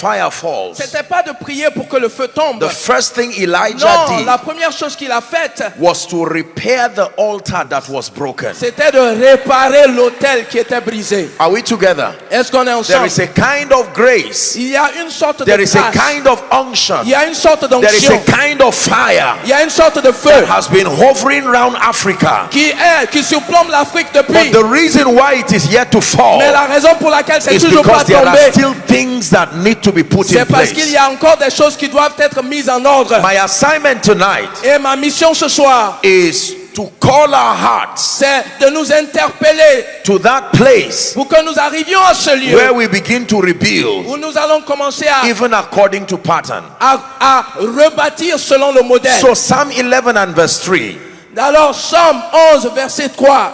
fire falls. C'était pas de prier pour que le feu tombe. The first thing Elijah Non, did la première chose qu'il a faite, was to repair the altar that was broken. c'était de réparer l'autel qui était brisé. Are we together? Est-ce qu'on est There ensemble? is a kind of grace. Il y a une sorte de There is a grâce. kind of unction. Il y a une sorte There is a d'onction. kind of fire Il y a une sorte de feu that has been hovering around Africa. qui est, qui surplombe l'Afrique But depuis. the reason why it is yet to fall Mais la raison pour laquelle c'est toujours pas because there are tombé, still things that need to be put in c'est parce qu'il place. y a encore des choses qui doivent être mises en ordre. My assignment tonight Et ma mission ce soir, is to call our hearts c'est de nous interpeller to that place pour que nous arrivions à ce lieu where we begin to rebuild, où nous allons commencer à, even according to pattern. à, à rebâtir selon le modèle. So, Psalm 11 and verse 3, Alors, Somme 11, verset 3,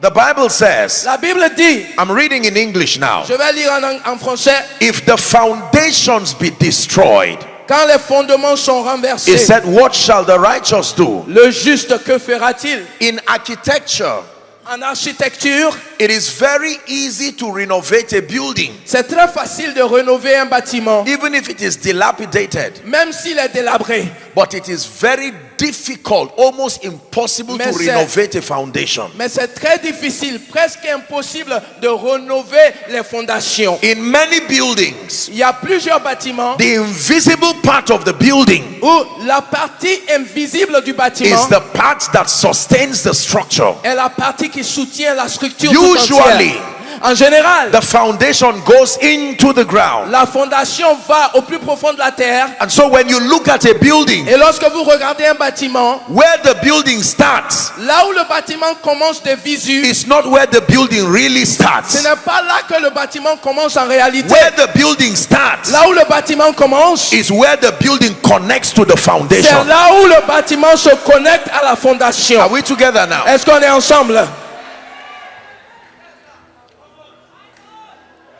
the Bible says, la Bible dit, I'm reading in English now. je vais lire en, en français, If the foundations be destroyed, quand les fondements sont he renversés, said, What shall the righteous do? le juste que fera-t-il In architecture, En architecture, it is very easy to renovate a building, c'est très facile de rénover un bâtiment, even if it is dilapidated. même s'il est délabré. But it is very difficult, almost impossible to Mais c'est- renovate a foundation. Mais c'est très difficile, presque impossible de rénover les fondations. In many buildings, Il y a plusieurs bâtiments the invisible part of the building où la partie invisible du bâtiment is the part that sustains the structure. est la partie qui soutient la structure Usually. En général, The foundation goes into the ground. la fondation va au plus profond de la terre. And so when you look at a building, Et lorsque vous regardez un bâtiment, where the building starts là où le bâtiment commence de visu, is not where the building really ce starts. n'est pas là que le bâtiment commence en réalité. Where the building starts Là où le bâtiment commence, is where the building connects to the c'est foundation. là où le bâtiment se connecte à la fondation. Are we together now? Est-ce qu'on est ensemble?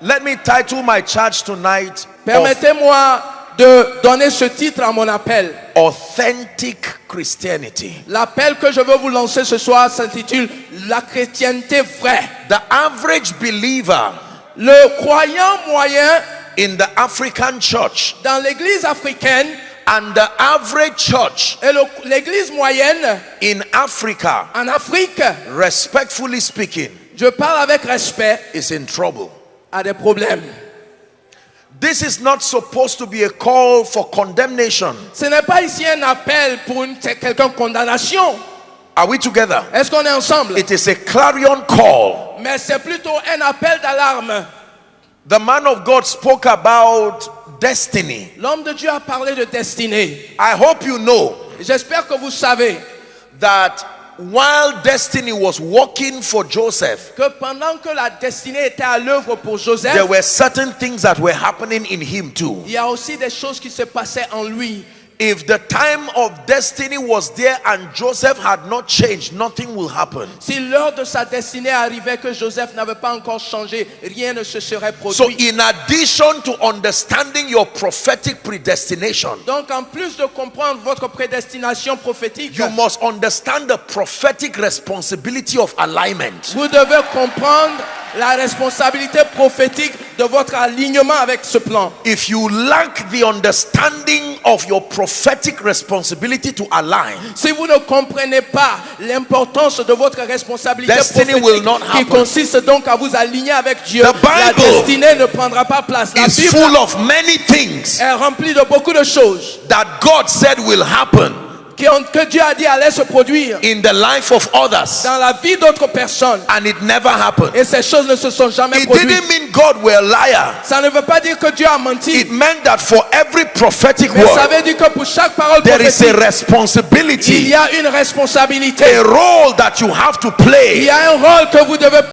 Let me title my charge tonight Permettez-moi de donner ce titre à mon appel. Authentic Christianity. L'appel que je veux vous lancer ce soir s'intitule La chrétienté vraie. The average believer Le croyant moyen in the African church dans l'église africaine and the average church et l'église moyenne in Africa, en Afrique, respectfully speaking, je parle avec respect, is in trouble. A des problèmes. This is not supposed to be a call for condemnation. Ce n'est pas ici un appel pour une quelconque condamnation. Are we together? Est-ce qu'on est ensemble? It is a clarion call. Mais c'est plutôt un appel d'alarme. The man of God spoke about destiny. L'homme de Dieu a parlé de destinée. I hope you know J'espère que vous savez that while destiny was working for Joseph, que pendant que la destinée était à l'œuvre pour Joseph, there were certain things that were happening in him too. il y a aussi des choses qui se passaient en lui. If the time of destiny was there and Joseph had not changed, nothing will happen. Si l'heure de sa destinée arrivait que Joseph n'avait pas encore changé, rien ne se serait produit. So, in addition to understanding your prophetic predestination, Donc en plus de comprendre votre prédestination prophétique, you must understand the prophetic responsibility of alignment. vous devez comprendre la responsabilité prophétique de votre alignement avec ce plan. If you lack the understanding of your prophetic responsibility to align, Si vous ne comprenez pas l'importance de votre responsabilité will not qui consiste donc à vous aligner avec Dieu, The la Bible destinée ne prendra pas place. La is Bible full of many things est remplie de beaucoup de choses that God said will happen que Dieu a dit allaient se produire in the life of others, dans la vie d'autres personnes. and it never happened. Et ces choses ne se sont jamais It produites. didn't mean God were a liar. Ça ne veut pas dire que Dieu a menti. It meant that for every prophetic Mais ça veut dire que pour chaque parole there is a prophétique, il responsibility, y a une responsabilité. a role that you have to Il play y a un rôle que vous devez